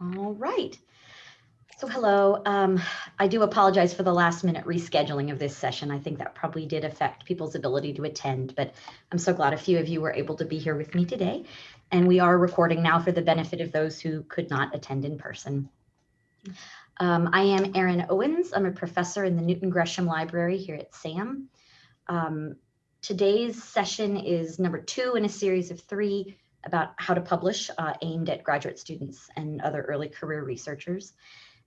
All right. So hello, um, I do apologize for the last minute rescheduling of this session. I think that probably did affect people's ability to attend, but I'm so glad a few of you were able to be here with me today. And we are recording now for the benefit of those who could not attend in person. Um, I am Erin Owens. I'm a professor in the Newton Gresham Library here at SAM. Um, today's session is number two in a series of three about how to publish uh, aimed at graduate students and other early career researchers.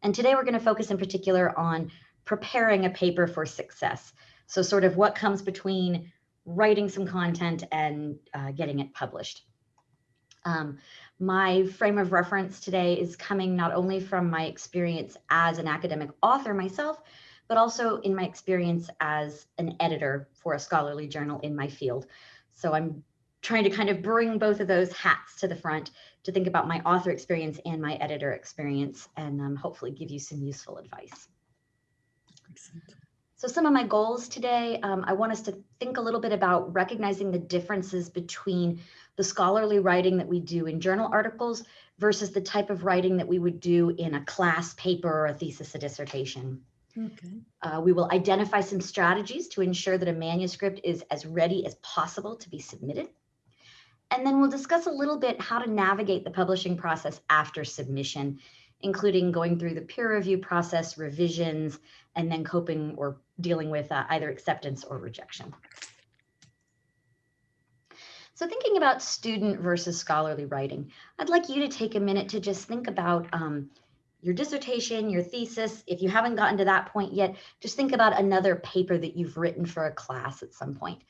And today we're going to focus in particular on preparing a paper for success. So sort of what comes between writing some content and uh, getting it published. Um, my frame of reference today is coming not only from my experience as an academic author myself, but also in my experience as an editor for a scholarly journal in my field. So I'm trying to kind of bring both of those hats to the front to think about my author experience and my editor experience and um, hopefully give you some useful advice. Excellent. So some of my goals today, um, I want us to think a little bit about recognizing the differences between the scholarly writing that we do in journal articles versus the type of writing that we would do in a class paper or a thesis, a dissertation. Okay. Uh, we will identify some strategies to ensure that a manuscript is as ready as possible to be submitted. And then we'll discuss a little bit how to navigate the publishing process after submission, including going through the peer review process, revisions, and then coping or dealing with uh, either acceptance or rejection. So thinking about student versus scholarly writing, I'd like you to take a minute to just think about um, your dissertation, your thesis. If you haven't gotten to that point yet, just think about another paper that you've written for a class at some point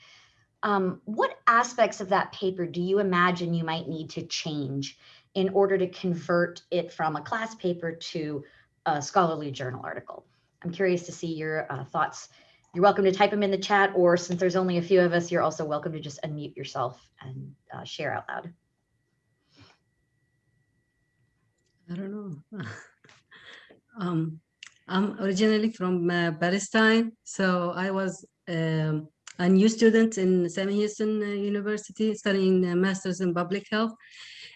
um, what aspects of that paper do you imagine you might need to change in order to convert it from a class paper to a scholarly journal article? I'm curious to see your uh, thoughts. You're welcome to type them in the chat, or since there's only a few of us, you're also welcome to just unmute yourself and uh, share out loud. I don't know. um, I'm originally from uh, Palestine, so I was um, a new student in Sam Houston uh, University studying uh, Masters in Public Health.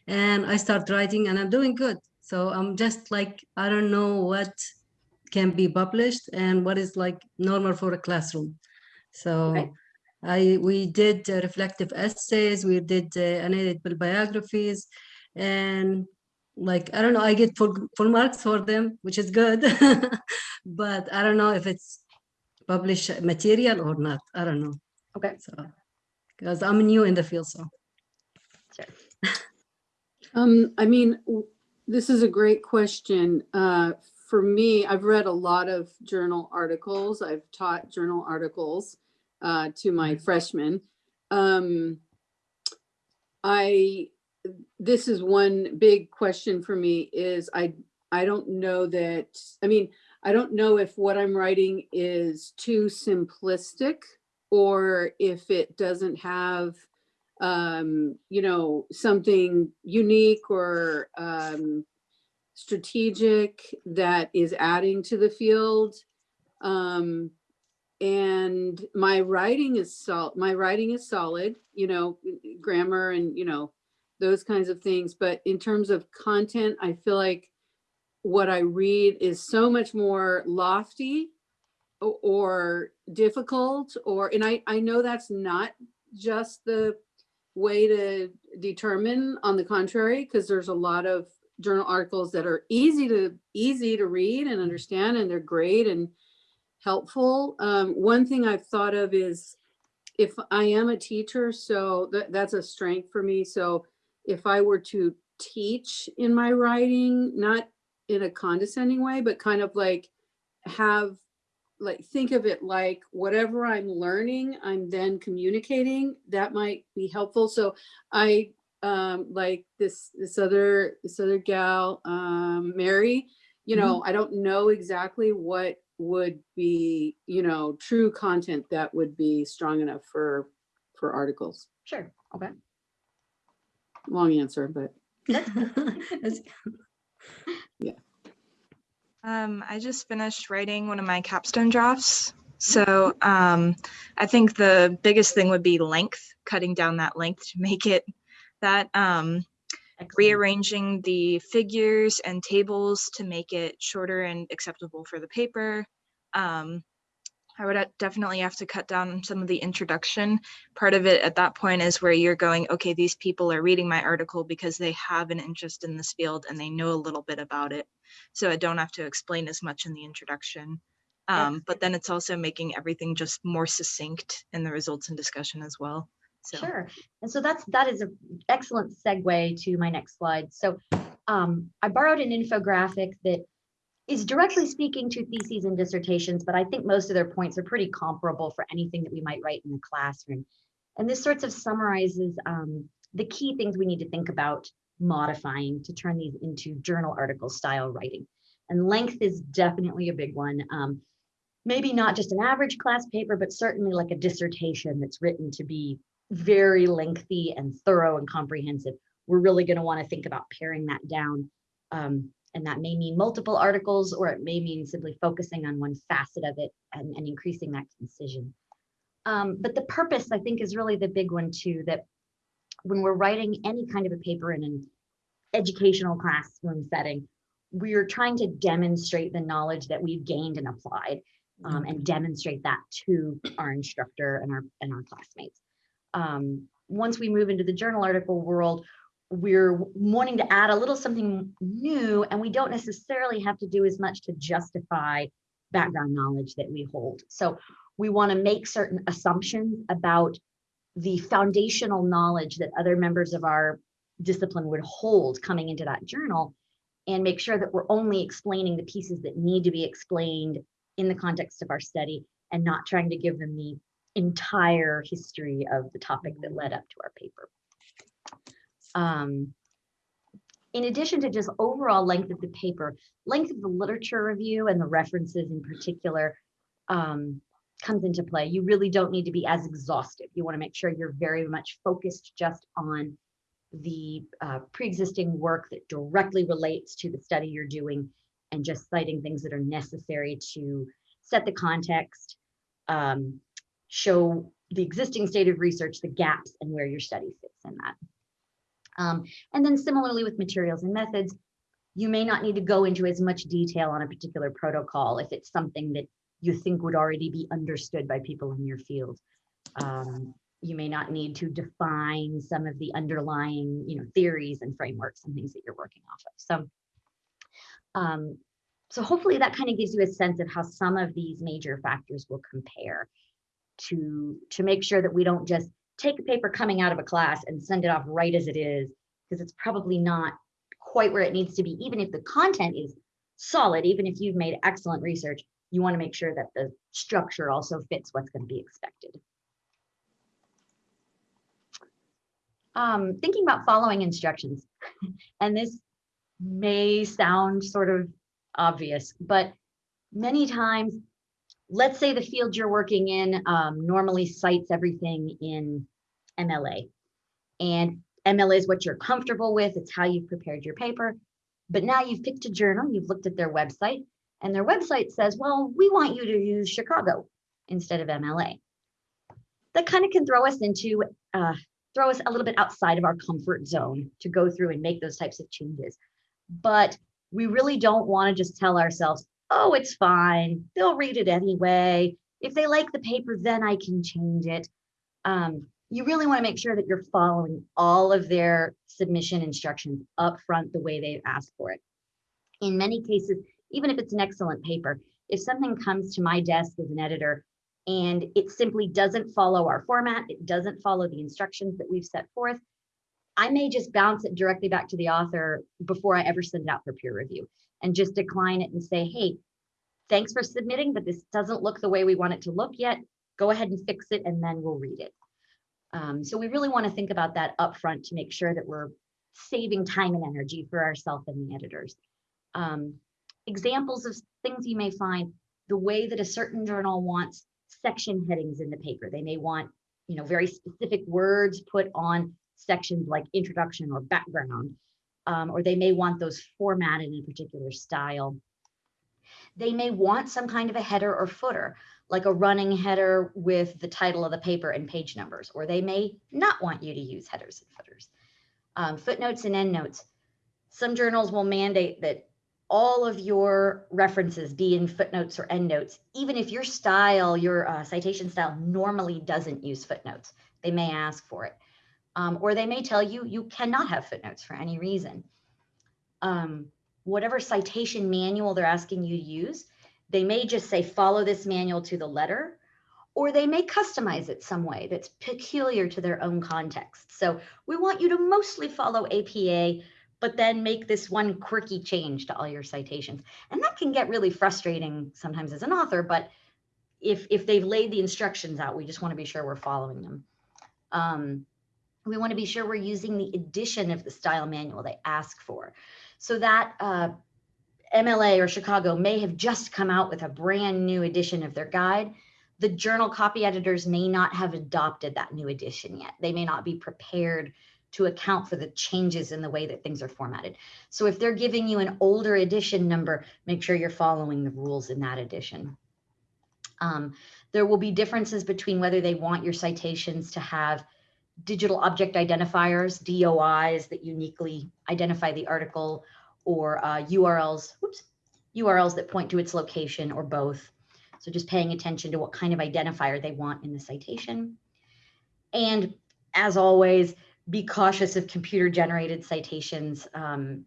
And I start writing and I'm doing good. So I'm just like, I don't know what can be published and what is like normal for a classroom. So okay. I we did uh, reflective essays, we did uh, biographies, and like I don't know, I get full full marks for them, which is good. but I don't know if it's publish material or not. I don't know. Okay. So, because I'm new in the field, so. Sure. um, I mean, this is a great question. Uh, for me, I've read a lot of journal articles. I've taught journal articles uh, to my mm-hmm. freshmen. Um, I, this is one big question for me is I, I don't know that, I mean, I don't know if what I'm writing is too simplistic or if it doesn't have, um, you know, something unique or um, strategic that is adding to the field. Um, and my writing is sol my writing is solid, you know, grammar and, you know, those kinds of things. But in terms of content, I feel like what I read is so much more lofty or difficult or, and I, I know that's not just the way to determine on the contrary, because there's a lot of journal articles that are easy to easy to read and understand and they're great and helpful. Um, one thing I've thought of is if I am a teacher, so that, that's a strength for me. So if I were to teach in my writing, not in a condescending way, but kind of like have like think of it like whatever I'm learning, I'm then communicating. That might be helpful. So I um like this this other this other gal, um, Mary, you know, mm -hmm. I don't know exactly what would be, you know, true content that would be strong enough for for articles. Sure. Okay. Long answer, but Yeah. Um, I just finished writing one of my capstone drafts. So um, I think the biggest thing would be length, cutting down that length to make it that. Um, rearranging the figures and tables to make it shorter and acceptable for the paper. Um, I would uh, definitely have to cut down some of the introduction. Part of it at that point is where you're going, okay, these people are reading my article because they have an interest in this field and they know a little bit about it. So I don't have to explain as much in the introduction. Um, but then it's also making everything just more succinct in the results and discussion as well. So. Sure. And so that's, that is an excellent segue to my next slide. So um, I borrowed an infographic that is directly speaking to theses and dissertations, but I think most of their points are pretty comparable for anything that we might write in the classroom. And this sorts of summarizes um, the key things we need to think about modifying to turn these into journal article style writing. And length is definitely a big one. Um, maybe not just an average class paper, but certainly like a dissertation that's written to be very lengthy and thorough and comprehensive. We're really going to want to think about paring that down. Um, and that may mean multiple articles, or it may mean simply focusing on one facet of it and, and increasing that concision. Um, but the purpose, I think, is really the big one too, that when we're writing any kind of a paper in an educational classroom setting, we're trying to demonstrate the knowledge that we've gained and applied um, and demonstrate that to our instructor and our and our classmates. Um, once we move into the journal article world, we're wanting to add a little something new, and we don't necessarily have to do as much to justify background knowledge that we hold. So we want to make certain assumptions about the foundational knowledge that other members of our discipline would hold coming into that journal and make sure that we're only explaining the pieces that need to be explained in the context of our study and not trying to give them the entire history of the topic that led up to our paper. Um, in addition to just overall length of the paper, length of the literature review and the references in particular um, comes into play. You really don't need to be as exhaustive. You want to make sure you're very much focused just on the uh, pre-existing work that directly relates to the study you're doing and just citing things that are necessary to set the context, um, show the existing state of research, the gaps, and where your study fits in that. Um, and then similarly with materials and methods, you may not need to go into as much detail on a particular protocol if it's something that you think would already be understood by people in your field. Um, you may not need to define some of the underlying you know, theories and frameworks and things that you're working off of. So um, so hopefully that kind of gives you a sense of how some of these major factors will compare to, to make sure that we don't just take a paper coming out of a class and send it off right as it is, because it's probably not quite where it needs to be, even if the content is solid, even if you've made excellent research, you want to make sure that the structure also fits what's going to be expected. Um, thinking about following instructions, and this may sound sort of obvious, but many times, let's say the field you're working in um, normally cites everything in MLA. And MLA is what you're comfortable with, it's how you've prepared your paper. But now you've picked a journal, you've looked at their website, and their website says, well, we want you to use Chicago instead of MLA. That kind of can throw us into, uh, throw us a little bit outside of our comfort zone to go through and make those types of changes. But we really don't want to just tell ourselves, oh, it's fine. They'll read it anyway. If they like the paper, then I can change it. Um, you really want to make sure that you're following all of their submission instructions up front the way they've asked for it. In many cases, even if it's an excellent paper, if something comes to my desk as an editor and it simply doesn't follow our format, it doesn't follow the instructions that we've set forth, I may just bounce it directly back to the author before I ever send it out for peer review and just decline it and say, hey, thanks for submitting, but this doesn't look the way we want it to look yet. Go ahead and fix it and then we'll read it. Um, so we really want to think about that upfront to make sure that we're saving time and energy for ourselves and the editors. Um, examples of things you may find, the way that a certain journal wants section headings in the paper. They may want, you know, very specific words put on sections like introduction or background, um, or they may want those formatted in a particular style. They may want some kind of a header or footer, like a running header with the title of the paper and page numbers, or they may not want you to use headers and footers. Um, footnotes and endnotes. Some journals will mandate that all of your references be in footnotes or endnotes, even if your style, your uh, citation style normally doesn't use footnotes. They may ask for it. Um, or they may tell you you cannot have footnotes for any reason. Um, whatever citation manual they're asking you to use, they may just say follow this manual to the letter, or they may customize it some way that's peculiar to their own context. So we want you to mostly follow APA, but then make this one quirky change to all your citations. And that can get really frustrating sometimes as an author, but if, if they've laid the instructions out, we just want to be sure we're following them. Um, we want to be sure we're using the edition of the style manual they ask for. So that uh, MLA or Chicago may have just come out with a brand new edition of their guide. The journal copy editors may not have adopted that new edition yet. They may not be prepared to account for the changes in the way that things are formatted. So if they're giving you an older edition number, make sure you're following the rules in that edition. Um, there will be differences between whether they want your citations to have digital object identifiers, DOIs that uniquely identify the article or uh, URLs, whoops, URLs that point to its location or both. So just paying attention to what kind of identifier they want in the citation. And as always, be cautious of computer generated citations. Um,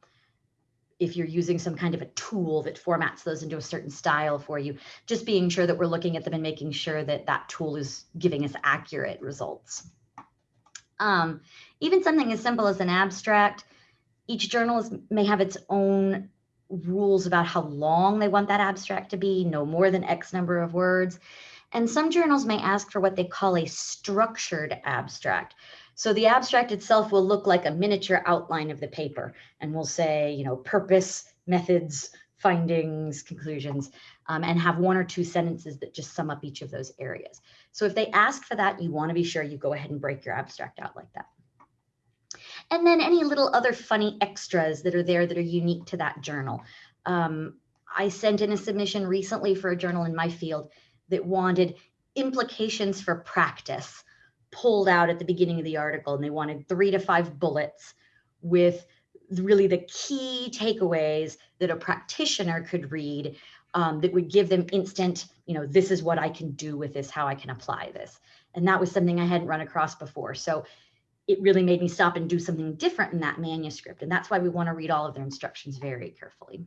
if you're using some kind of a tool that formats those into a certain style for you, just being sure that we're looking at them and making sure that that tool is giving us accurate results. Um, even something as simple as an abstract, each journalist may have its own rules about how long they want that abstract to be, no more than X number of words. And some journals may ask for what they call a structured abstract. So the abstract itself will look like a miniature outline of the paper and we'll say, you know, purpose, methods, findings, conclusions, um, and have one or two sentences that just sum up each of those areas. So if they ask for that, you want to be sure you go ahead and break your abstract out like that. And then any little other funny extras that are there that are unique to that journal. Um, I sent in a submission recently for a journal in my field that wanted implications for practice pulled out at the beginning of the article, and they wanted three to five bullets with really the key takeaways that a practitioner could read um, that would give them instant, you know, this is what I can do with this, how I can apply this. And that was something I hadn't run across before. So it really made me stop and do something different in that manuscript. And that's why we want to read all of their instructions very carefully.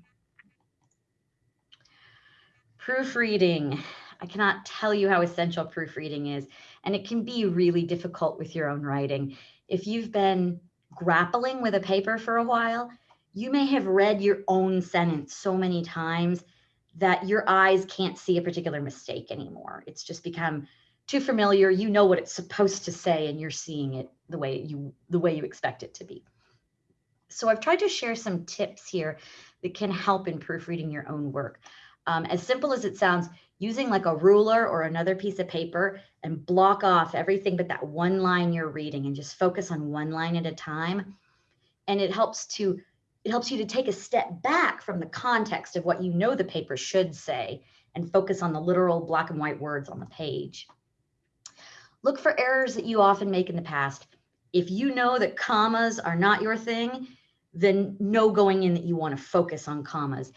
Proofreading. I cannot tell you how essential proofreading is, and it can be really difficult with your own writing. If you've been grappling with a paper for a while, you may have read your own sentence so many times that your eyes can't see a particular mistake anymore. It's just become too familiar. You know what it's supposed to say and you're seeing it the way you the way you expect it to be. So I've tried to share some tips here that can help in proofreading your own work. Um, as simple as it sounds, using like a ruler or another piece of paper and block off everything but that one line you're reading and just focus on one line at a time. And it helps to it helps you to take a step back from the context of what you know the paper should say and focus on the literal black and white words on the page. Look for errors that you often make in the past. If you know that commas are not your thing, then know going in that you want to focus on commas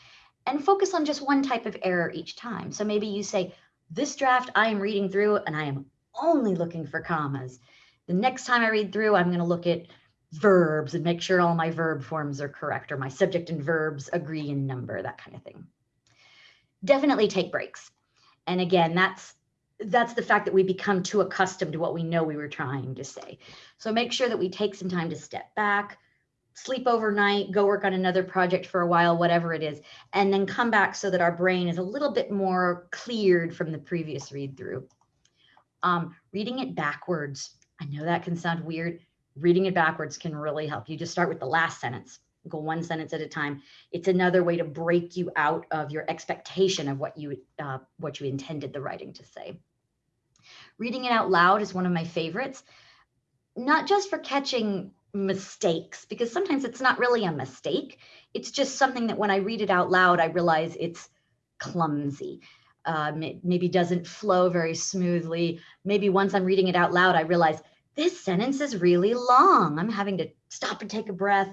and focus on just one type of error each time. So maybe you say, this draft I am reading through and I am only looking for commas. The next time I read through, I'm going to look at verbs and make sure all my verb forms are correct or my subject and verbs agree in number, that kind of thing. Definitely take breaks. And again, that's that's the fact that we become too accustomed to what we know we were trying to say. So make sure that we take some time to step back, sleep overnight, go work on another project for a while, whatever it is, and then come back so that our brain is a little bit more cleared from the previous read through. Um, reading it backwards. I know that can sound weird. Reading it backwards can really help. You just start with the last sentence, go one sentence at a time. It's another way to break you out of your expectation of what you uh, what you intended the writing to say. Reading it out loud is one of my favorites, not just for catching mistakes because sometimes it's not really a mistake. It's just something that when I read it out loud, I realize it's clumsy. Um, it maybe doesn't flow very smoothly. Maybe once I'm reading it out loud, I realize this sentence is really long. I'm having to stop and take a breath.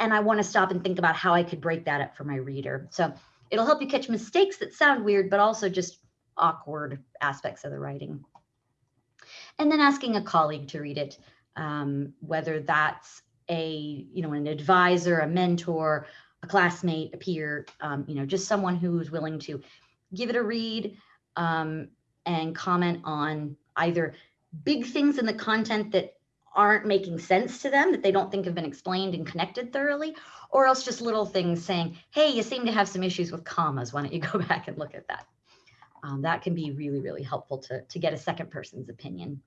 And I want to stop and think about how I could break that up for my reader. So it'll help you catch mistakes that sound weird, but also just awkward aspects of the writing. And then asking a colleague to read it, um, whether that's a, you know, an advisor, a mentor, a classmate, a peer, um, you know, just someone who's willing to give it a read um, and comment on either big things in the content that aren't making sense to them, that they don't think have been explained and connected thoroughly, or else just little things saying, hey, you seem to have some issues with commas. Why don't you go back and look at that? Um, that can be really, really helpful to, to get a second person's opinion.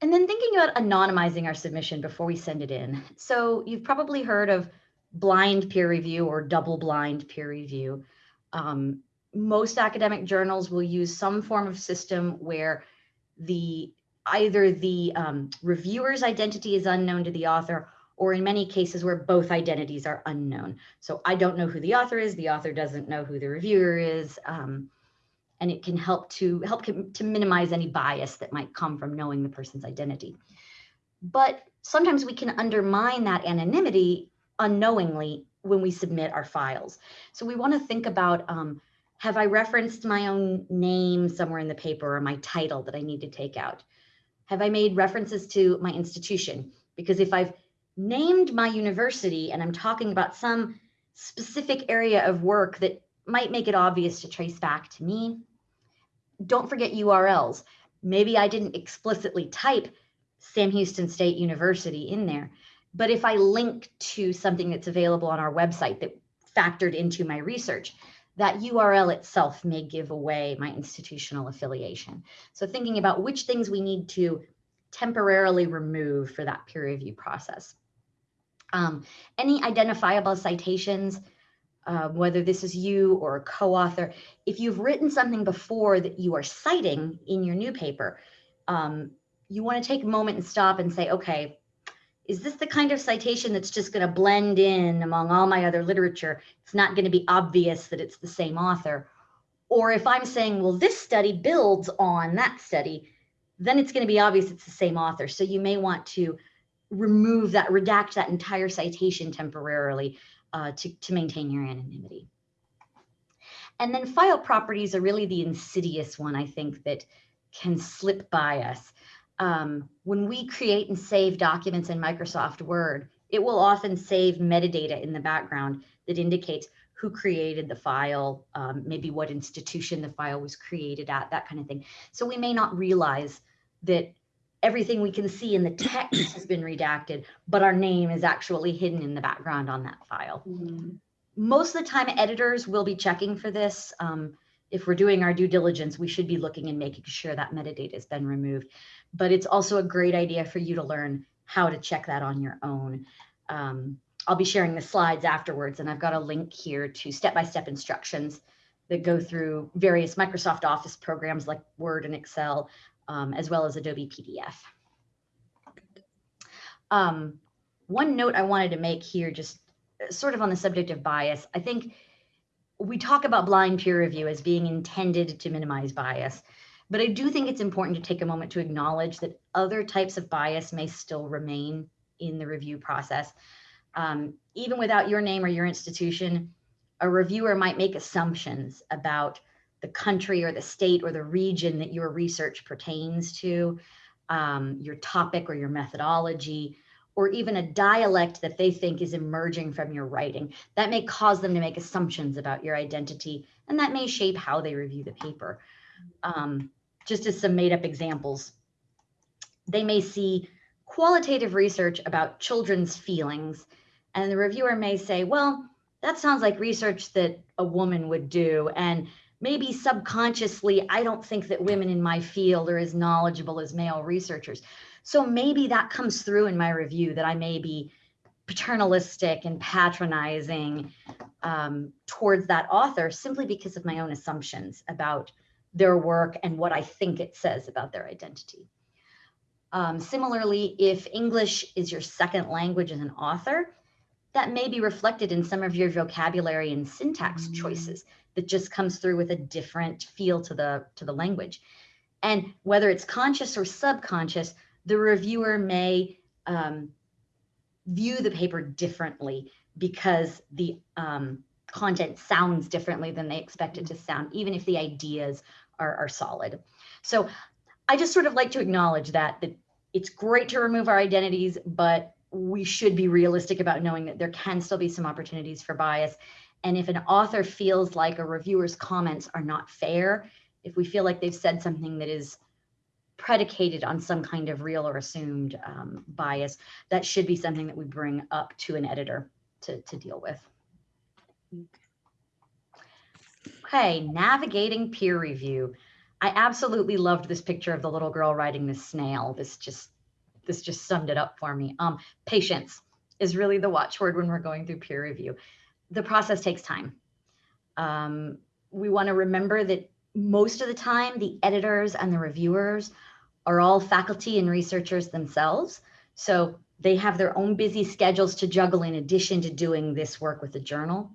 And then thinking about anonymizing our submission before we send it in. So you've probably heard of blind peer review or double blind peer review. Um, most academic journals will use some form of system where the either the um, reviewer's identity is unknown to the author or in many cases where both identities are unknown. So I don't know who the author is, the author doesn't know who the reviewer is, um, and it can help to help to minimize any bias that might come from knowing the person's identity. But sometimes we can undermine that anonymity unknowingly when we submit our files. So we want to think about um, have I referenced my own name somewhere in the paper or my title that I need to take out? Have I made references to my institution? Because if I've named my university and I'm talking about some specific area of work that might make it obvious to trace back to me, don't forget URLs. Maybe I didn't explicitly type Sam Houston State University in there, but if I link to something that's available on our website that factored into my research, that URL itself may give away my institutional affiliation. So thinking about which things we need to temporarily remove for that peer review process. Um, any identifiable citations, uh, whether this is you or a co-author, if you've written something before that you are citing in your new paper, um, you want to take a moment and stop and say, okay, is this the kind of citation that's just going to blend in among all my other literature? It's not going to be obvious that it's the same author. Or if I'm saying, well, this study builds on that study, then it's going to be obvious it's the same author. So you may want to remove that, redact that entire citation temporarily uh, to, to maintain your anonymity. And then file properties are really the insidious one, I think, that can slip by us um, when we create and save documents in Microsoft Word, it will often save metadata in the background that indicates who created the file, um, maybe what institution the file was created at, that kind of thing. So we may not realize that everything we can see in the text has been redacted, but our name is actually hidden in the background on that file. Mm-hmm. Most of the time, editors will be checking for this. Um, if we're doing our due diligence, we should be looking and making sure that metadata has been removed but it's also a great idea for you to learn how to check that on your own. Um, I'll be sharing the slides afterwards, and I've got a link here to step-by-step -step instructions that go through various Microsoft Office programs like Word and Excel, um, as well as Adobe PDF. Um, one note I wanted to make here, just uh, sort of on the subject of bias, I think we talk about blind peer review as being intended to minimize bias. But I do think it's important to take a moment to acknowledge that other types of bias may still remain in the review process. Um, even without your name or your institution, a reviewer might make assumptions about the country or the state or the region that your research pertains to, um, your topic or your methodology, or even a dialect that they think is emerging from your writing. That may cause them to make assumptions about your identity, and that may shape how they review the paper. Um, just as some made up examples. They may see qualitative research about children's feelings, and the reviewer may say, well, that sounds like research that a woman would do. And maybe subconsciously, I don't think that women in my field are as knowledgeable as male researchers. So maybe that comes through in my review that I may be paternalistic and patronizing um, towards that author simply because of my own assumptions about their work and what I think it says about their identity. Um, similarly, if English is your second language as an author, that may be reflected in some of your vocabulary and syntax choices that just comes through with a different feel to the to the language. And whether it's conscious or subconscious, the reviewer may um, view the paper differently because the um, content sounds differently than they expect it to sound, even if the ideas are, are solid. So I just sort of like to acknowledge that, that it's great to remove our identities, but we should be realistic about knowing that there can still be some opportunities for bias. And if an author feels like a reviewer's comments are not fair, if we feel like they've said something that is predicated on some kind of real or assumed um, bias, that should be something that we bring up to an editor to, to deal with. Okay, navigating peer review. I absolutely loved this picture of the little girl riding the snail. This just this just summed it up for me. Um, patience is really the watchword when we're going through peer review. The process takes time. Um, we want to remember that most of the time, the editors and the reviewers are all faculty and researchers themselves. So they have their own busy schedules to juggle in addition to doing this work with the journal.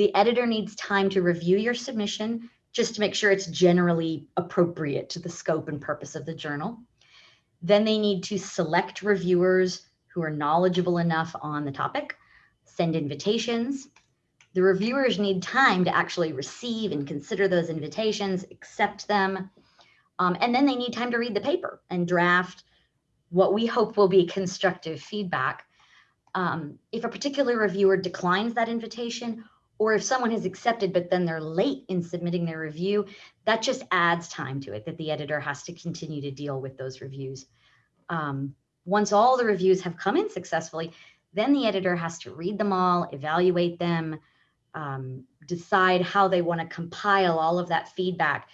The editor needs time to review your submission just to make sure it's generally appropriate to the scope and purpose of the journal. Then they need to select reviewers who are knowledgeable enough on the topic, send invitations. The reviewers need time to actually receive and consider those invitations, accept them, um, and then they need time to read the paper and draft what we hope will be constructive feedback. Um, if a particular reviewer declines that invitation, or if someone has accepted but then they're late in submitting their review, that just adds time to it that the editor has to continue to deal with those reviews. Um, once all the reviews have come in successfully, then the editor has to read them all, evaluate them, um, decide how they want to compile all of that feedback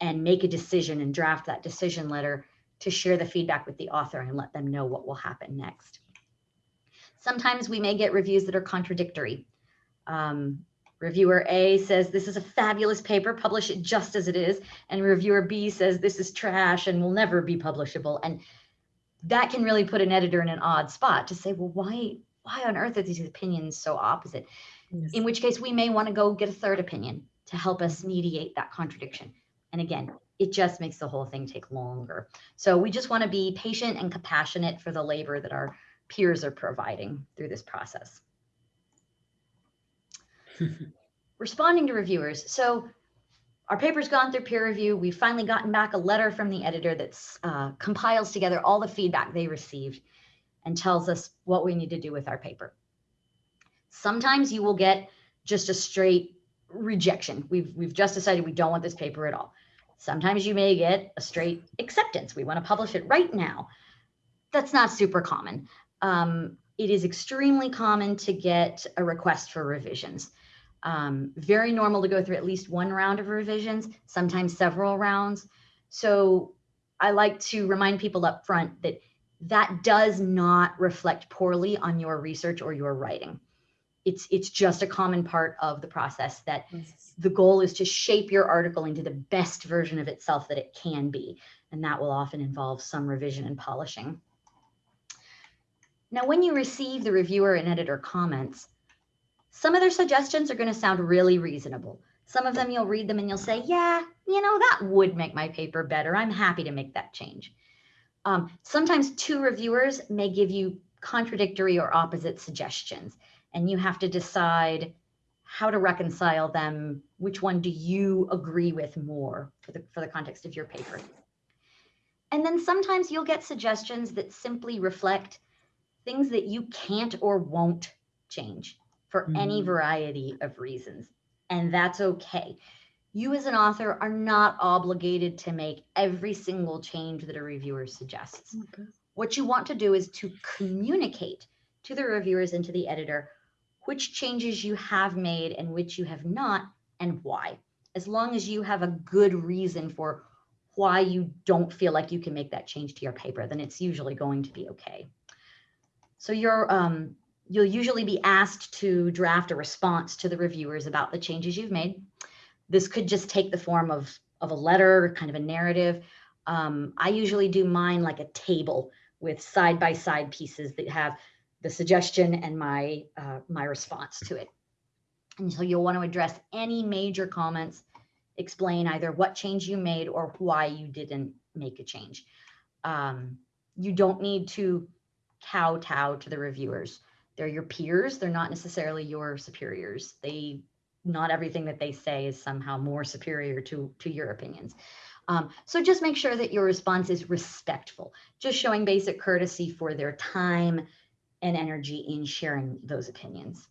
and make a decision and draft that decision letter to share the feedback with the author and let them know what will happen next. Sometimes we may get reviews that are contradictory. Um, reviewer A says, this is a fabulous paper, publish it just as it is. And reviewer B says, this is trash and will never be publishable. And that can really put an editor in an odd spot to say, well, why, why on earth are these opinions so opposite? Yes. In which case we may want to go get a third opinion to help us mediate that contradiction. And again, it just makes the whole thing take longer. So we just want to be patient and compassionate for the labor that our peers are providing through this process. Responding to reviewers. So our paper's gone through peer review. We've finally gotten back a letter from the editor that uh, compiles together all the feedback they received and tells us what we need to do with our paper. Sometimes you will get just a straight rejection. We've, we've just decided we don't want this paper at all. Sometimes you may get a straight acceptance. We want to publish it right now. That's not super common. Um, it is extremely common to get a request for revisions. Um, very normal to go through at least one round of revisions, sometimes several rounds. So I like to remind people up front that that does not reflect poorly on your research or your writing. It's, it's just a common part of the process that Yes. the goal is to shape your article into the best version of itself that it can be. And that will often involve some revision and polishing. Now, when you receive the reviewer and editor comments, some of their suggestions are going to sound really reasonable. Some of them you'll read them and you'll say, yeah, you know, that would make my paper better. I'm happy to make that change. Um, sometimes two reviewers may give you contradictory or opposite suggestions, and you have to decide how to reconcile them. Which one do you agree with more for the, for the context of your paper? And then sometimes you'll get suggestions that simply reflect things that you can't or won't change for any Mhm. variety of reasons. And that's okay. You as an author are not obligated to make every single change that a reviewer suggests. Okay. What you want to do is to communicate to the reviewers and to the editor which changes you have made and which you have not and why. As long as you have a good reason for why you don't feel like you can make that change to your paper, then it's usually going to be okay. So you're, um, you'll usually be asked to draft a response to the reviewers about the changes you've made. This could just take the form of, of a letter, kind of a narrative. Um, I usually do mine like a table with side-by-side pieces that have the suggestion and my, uh, my response to it. And so you'll want to address any major comments, explain either what change you made or why you didn't make a change. Um, you don't need to kowtow to the reviewers. They're your peers. They're not necessarily your superiors. They, not everything that they say is somehow more superior to, to your opinions. Um, so just make sure that your response is respectful, just showing basic courtesy for their time and energy in sharing those opinions.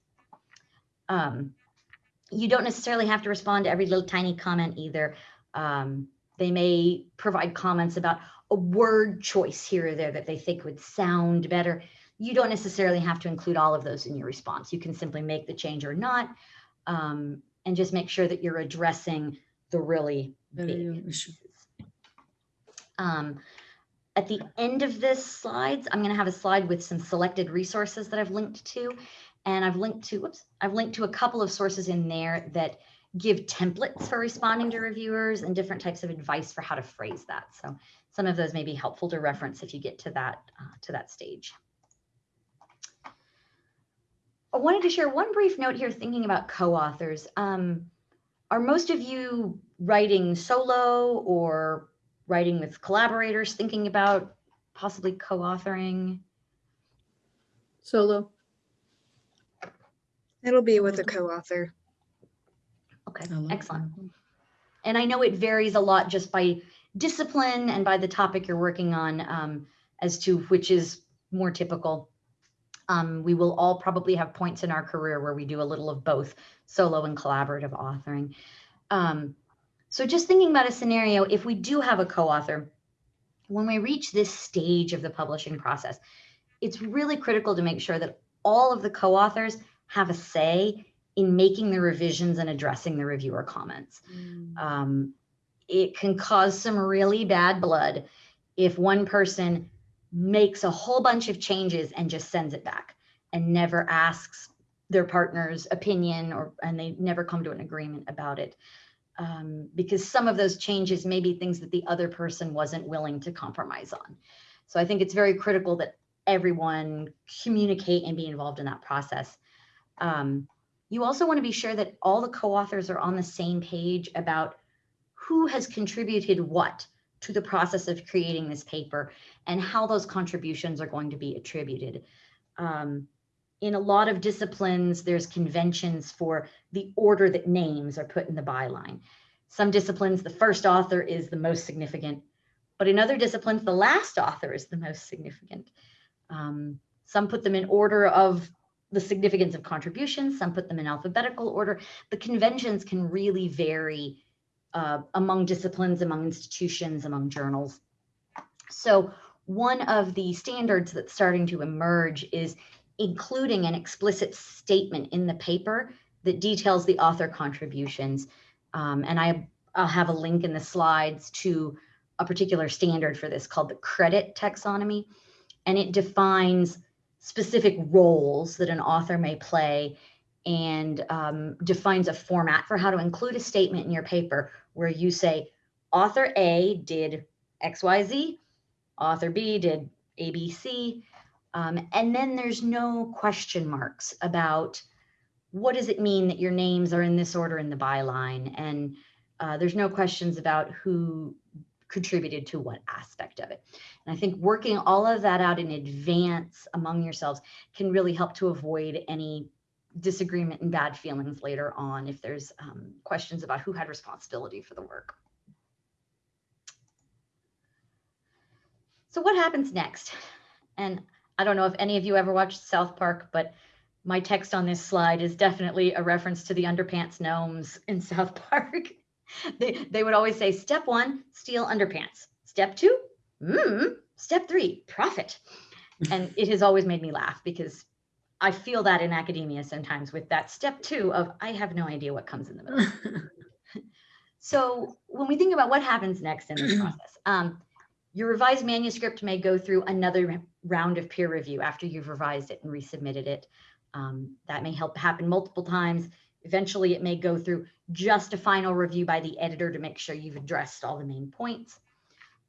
Um, you don't necessarily have to respond to every little tiny comment either. Um, they may provide comments about a word choice here or there that they think would sound better. You don't necessarily have to include all of those in your response. You can simply make the change or not, um, and just make sure that you're addressing the really big issue. um, at the end of this slides, I'm going to have a slide with some selected resources that I've linked to. And I've linked to, whoops, I've linked to a couple of sources in there that give templates for responding to reviewers and different types of advice for how to phrase that. So some of those may be helpful to reference if you get to that, uh, to that stage. I wanted to share one brief note here thinking about co-authors. Um, are most of you writing solo or writing with collaborators, thinking about possibly co-authoring? Solo. It'll be with a co-author. Okay, excellent. that. And I know it varies a lot just by discipline and by the topic you're working on um, as to which is more typical. Um, we will all probably have points in our career where we do a little of both solo and collaborative authoring. Um, so just thinking about a scenario, if we do have a co-author, when we reach this stage of the publishing process, it's really critical to make sure that all of the co-authors have a say in making the revisions and addressing the reviewer comments. Mm. Um, it can cause some really bad blood if one person makes a whole bunch of changes and just sends it back and never asks their partner's opinion or and they never come to an agreement about it. Um, because some of those changes may be things that the other person wasn't willing to compromise on. So i think it's very critical that everyone communicate and be involved in that process. Um, you also want to be sure that all the co-authors are on the same page about who has contributed what to the process of creating this paper and how those contributions are going to be attributed. Um, in a lot of disciplines, there's conventions for the order that names are put in the byline. Some disciplines, the first author is the most significant, but in other disciplines, the last author is the most significant. Um, some put them in order of the significance of contributions, some put them in alphabetical order. The conventions can really vary uh, among disciplines, among institutions, among journals. So one of the standards that's starting to emerge is including an explicit statement in the paper that details the author contributions. Um, and I, I'll have a link in the slides to a particular standard for this called the credit taxonomy. And it defines specific roles that an author may play and um, defines a format for how to include a statement in your paper where you say, author A did XYZ, author B did ABC, um, and then there's no question marks about what does it mean that your names are in this order in the byline, and uh, there's no questions about who contributed to what aspect of it. And I think working all of that out in advance among yourselves can really help to avoid any disagreement and bad feelings later on if there's um, questions about who had responsibility for the work. So what happens next? And I don't know if any of you ever watched South Park, but my text on this slide is definitely a reference to the underpants gnomes in South Park. they, they would always say, step one, steal underpants. Step two, mm, step three, profit. And it has always made me laugh because I feel that in academia sometimes with that step two of I have no idea what comes in the middle. So when we think about what happens next in this process, um, your revised manuscript may go through another round of peer review after you've revised it and resubmitted it. Um, that may help happen multiple times. Eventually, it may go through just a final review by the editor to make sure you've addressed all the main points.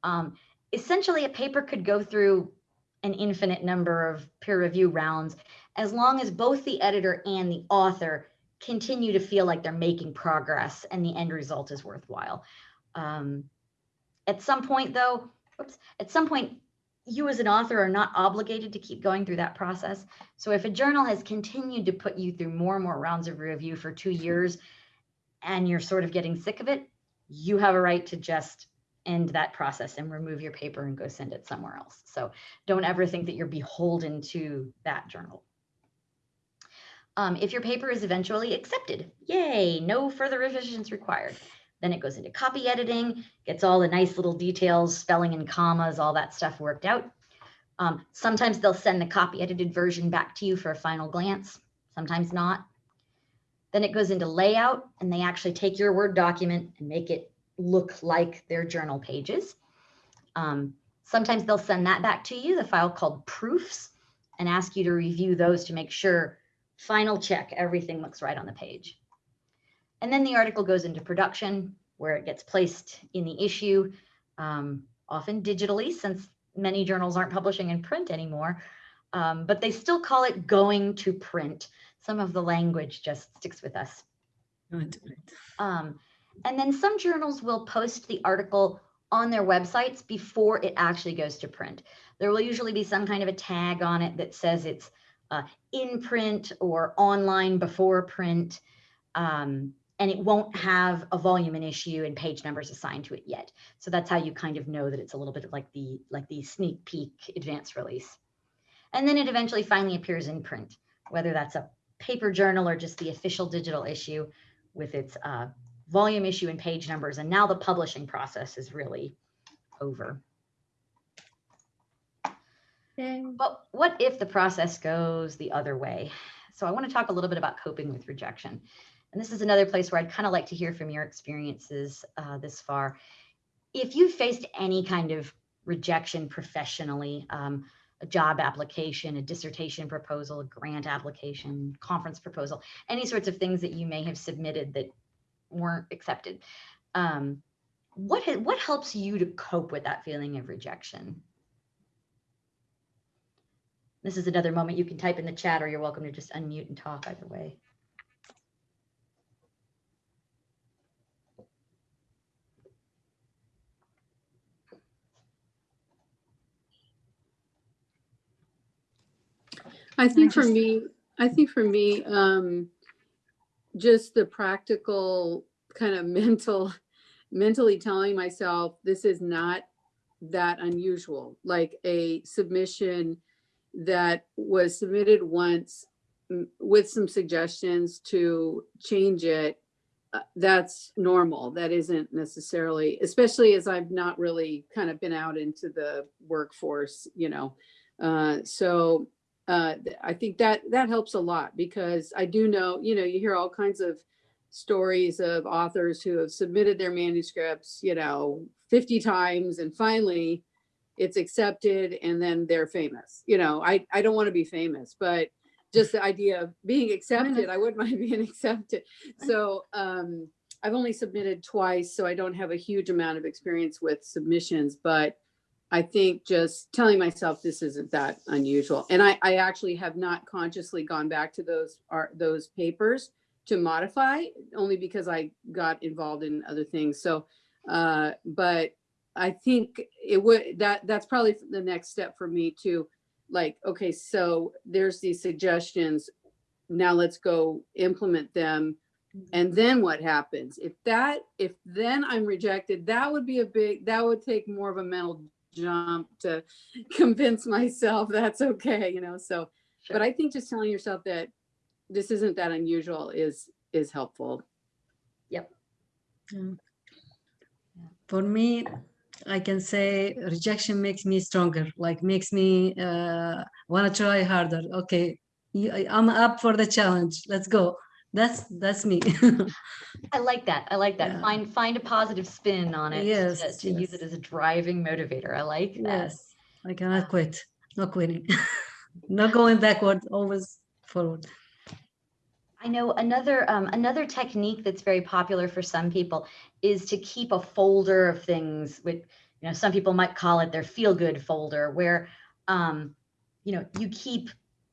Um, essentially, a paper could go through an infinite number of peer review rounds as long as both the editor and the author continue to feel like they're making progress and the end result is worthwhile. Um, at some point, though, oops, at some point, you as an author are not obligated to keep going through that process. So if a journal has continued to put you through more and more rounds of review for two years and you're sort of getting sick of it, you have a right to just end that process and remove your paper and go send it somewhere else. So don't ever think that you're beholden to that journal. Um, if your paper is eventually accepted, yay, no further revisions required. Then it goes into copy editing, gets all the nice little details, spelling and commas, all that stuff worked out. Um, sometimes they'll send the copy edited version back to you for a final glance, sometimes not. Then it goes into layout and they actually take your Word document and make it look like their journal pages. Um, sometimes they'll send that back to you, the file called proofs, and ask you to review those to make sure final check, everything looks right on the page. And then the article goes into production where it gets placed in the issue, um, often digitally since many journals aren't publishing in print anymore, um, but they still call it going to print. Some of the language just sticks with us. Going to print. Um, and then some journals will post the article on their websites before it actually goes to print. There will usually be some kind of a tag on it that says it's uh, in print or online before print. Um, and it won't have a volume and issue and page numbers assigned to it yet. So that's how you kind of know that it's a little bit of like the like the sneak peek advance release. And then it eventually finally appears in print, whether that's a paper journal or just the official digital issue with its uh, volume issue and page numbers. And now the publishing process is really over. But what if the process goes the other way? So I want to talk a little bit about coping with rejection. And this is another place where I'd kind of like to hear from your experiences uh, this far. If you've faced any kind of rejection professionally, um, a job application, a dissertation proposal, a grant application, conference proposal, any sorts of things that you may have submitted that weren't accepted. Um, what, ha- what helps you to cope with that feeling of rejection? This is another moment you can type in the chat or you're welcome to just unmute and talk either way. I think for me, I think for me, um, just the practical kind of mental, mentally telling myself, this is not that unusual, like a submission that was submitted once mm, with some suggestions to change it. uh, That's normal. That isn't necessarily, especially as I've not really kind of been out into the workforce, you know. Uh, so uh, I think that that helps a lot because I do know, you know, you hear all kinds of stories of authors who have submitted their manuscripts, you know, 50 times and finally it's accepted and then they're famous. You know, I, I don't want to be famous, but just the idea of being accepted, I wouldn't mind being accepted. So um, I've only submitted twice, so I don't have a huge amount of experience with submissions, but I think just telling myself this isn't that unusual. And I, I actually have not consciously gone back to those art, those papers to modify only because I got involved in other things. So, uh, but I think it would, that, that's probably the next step for me to like, okay, so there's these suggestions. Now let's go implement them. And then what happens? If that, if then I'm rejected, that would be a big, that would take more of a mental jump to convince myself that's okay, you know, so, but I think just telling yourself that this isn't that unusual is, is helpful. Mm. For me, I can say rejection makes me stronger, like makes me uh, want to try harder. Okay, I'm up for the challenge. Let's go. That's that's me. I like that. I like that. Yeah. Find find a positive spin on it. to- Yes, To, use it as a driving motivator. I like that. I cannot quit. not quitting. Not going backward, always forward. I know another um, another technique that's very popular for some people is to keep a folder of things. With you know, some people might call it their feel good folder, where um, you know you keep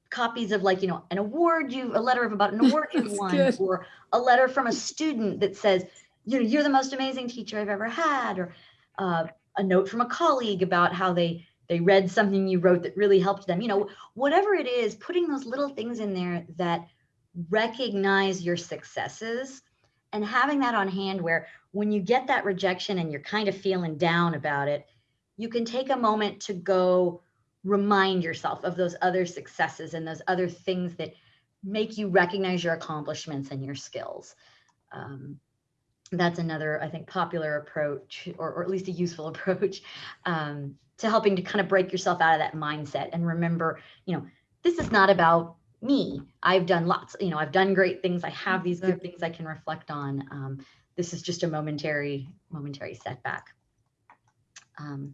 copies of like you know an award you a letter of about an award you won good. or a letter from a student that says you know you're the most amazing teacher I've ever had or uh, a note from a colleague about how they they read something you wrote that really helped them, you know, whatever it is, putting those little things in there that recognize your successes and having that on hand where when you get that rejection and you're kind of feeling down about it, you can take a moment to go remind yourself of those other successes and those other things that make you recognize your accomplishments and your skills. Um, that's another, I think, popular approach, or, or at least a useful approach um, to helping to kind of break yourself out of that mindset and remember, you know, this is not about me. I've done lots, you know, I've done great things. I have these good things I can reflect on. Um, this is just a momentary, momentary setback. Um,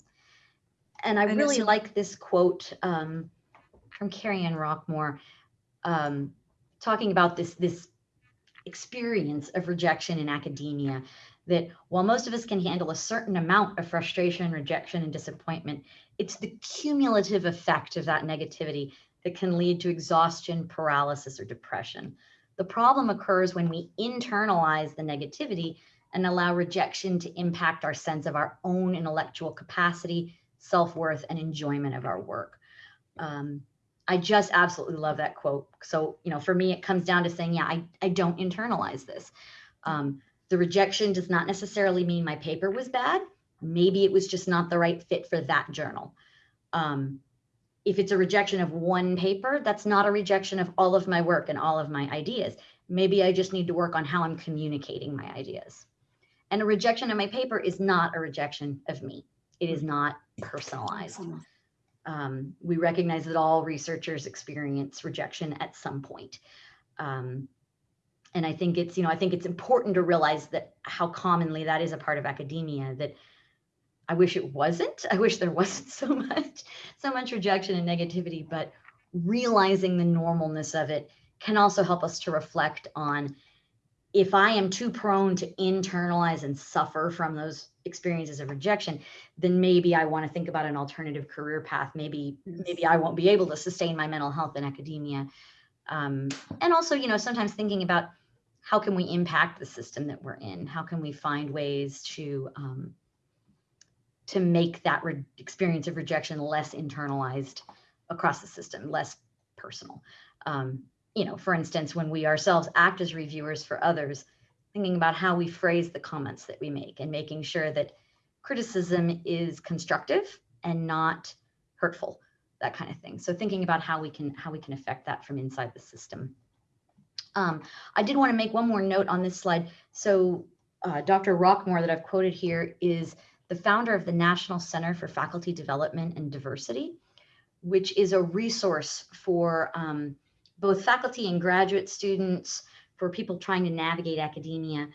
and I really like this quote um, from Kerry Ann Rockquemore, um, talking about this this experience of rejection in academia. That while most of us can handle a certain amount of frustration, rejection, and disappointment, it's the cumulative effect of that negativity that can lead to exhaustion, paralysis, or depression. The problem occurs when we internalize the negativity and allow rejection to impact our sense of our own intellectual capacity, self worth, and enjoyment of our work. Um, I just absolutely love that quote. So, you know, for me, it comes down to saying, yeah, I, I don't internalize this. Um, the rejection does not necessarily mean my paper was bad. Maybe it was just not the right fit for that journal. Um, if it's a rejection of one paper, that's not a rejection of all of my work and all of my ideas. Maybe I just need to work on how I'm communicating my ideas. And a rejection of my paper is not a rejection of me. It is not personalized. Um, we recognize that all researchers experience rejection at some point. Um, and I think it's, you know, I think it's important to realize that how commonly that is a part of academia that I wish it wasn't. I wish there wasn't so much, so much rejection and negativity, but realizing the normalness of it can also help us to reflect on if I am too prone to internalize and suffer from those experiences of rejection, then maybe I want to think about an alternative career path. Maybe maybe I won't be able to sustain my mental health in academia. Um, and also, you know, sometimes thinking about how can we impact the system that we're in? How can we find ways to um, to make that re- experience of rejection less internalized across the system, less personal? Um, you know, for instance, when we ourselves act as reviewers for others, thinking about how we phrase the comments that we make and making sure that criticism is constructive and not hurtful that kind of thing. So thinking about how we can how we can affect that from inside the system. Um, i did want to make one more note on this slide. So uh, dr Rockquemore that i've quoted here is the founder of the national center for faculty development and diversity which is a resource for um, both faculty and graduate students for people trying to navigate academia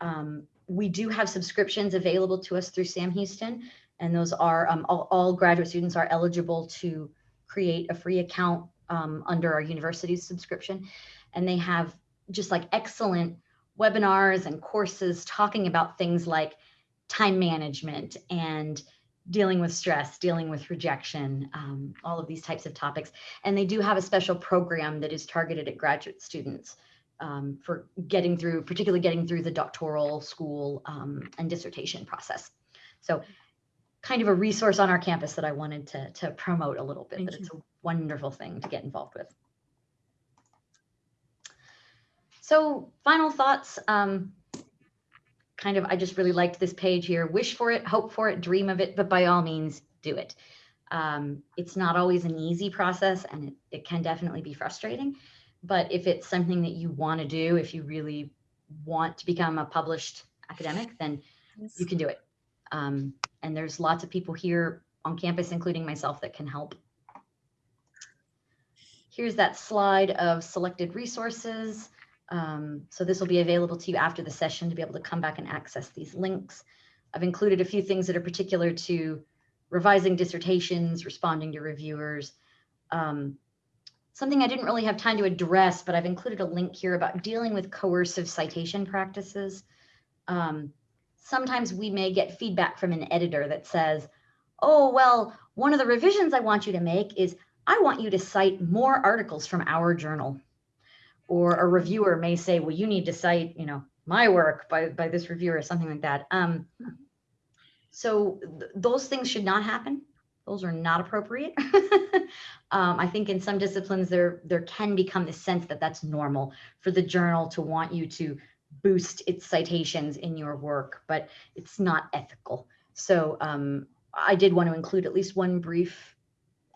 um, we do have subscriptions available to us through Sam Houston, and those are um, all, all, graduate students are eligible to create a free account um, under our university's subscription. And they have just like excellent webinars and courses talking about things like time management and dealing with stress, dealing with rejection, um, all of these types of topics. And they do have a special program that is targeted at graduate students um, for getting through, particularly getting through the doctoral school um, and dissertation process. So kind of a resource on our campus that I wanted to, to promote a little bit, Thank that it's a wonderful thing to get involved with. So final thoughts, um, kind of, I just really liked this page here. Wish for it, hope for it, dream of it, but by all means, do it. Um, it's not always an easy process and it, it can definitely be frustrating. But if it's something that you want to do, if you really want to become a published academic, then you can do it. Um, and there's lots of people here on campus, including myself, that can help. Here's that slide of selected resources. Um, so this will be available to you after the session to be able to come back and access these links. I've included a few things that are particular to revising dissertations, responding to reviewers. Um, something I didn't really have time to address, but I've included a link here about dealing with coercive citation practices. Um, sometimes we may get feedback from an editor that says, oh, well, one of the revisions I want you to make is I want you to cite more articles from our journal. Or a reviewer may say, well, you need to cite, you know, my work by, by this reviewer or something like that. Um, so th those things should not happen. those are not appropriate. um, I think in some disciplines there there can become the sense that that's normal for the journal to want you to boost its citations in your work, but it's not ethical. So um, I did want to include at least one brief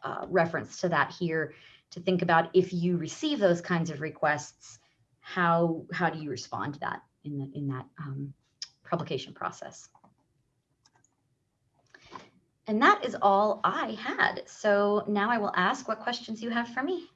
uh, reference to that here to think about if you receive those kinds of requests, how how do you respond to that in the in that um, publication process? And that is all I had. So now I will ask what questions you have for me.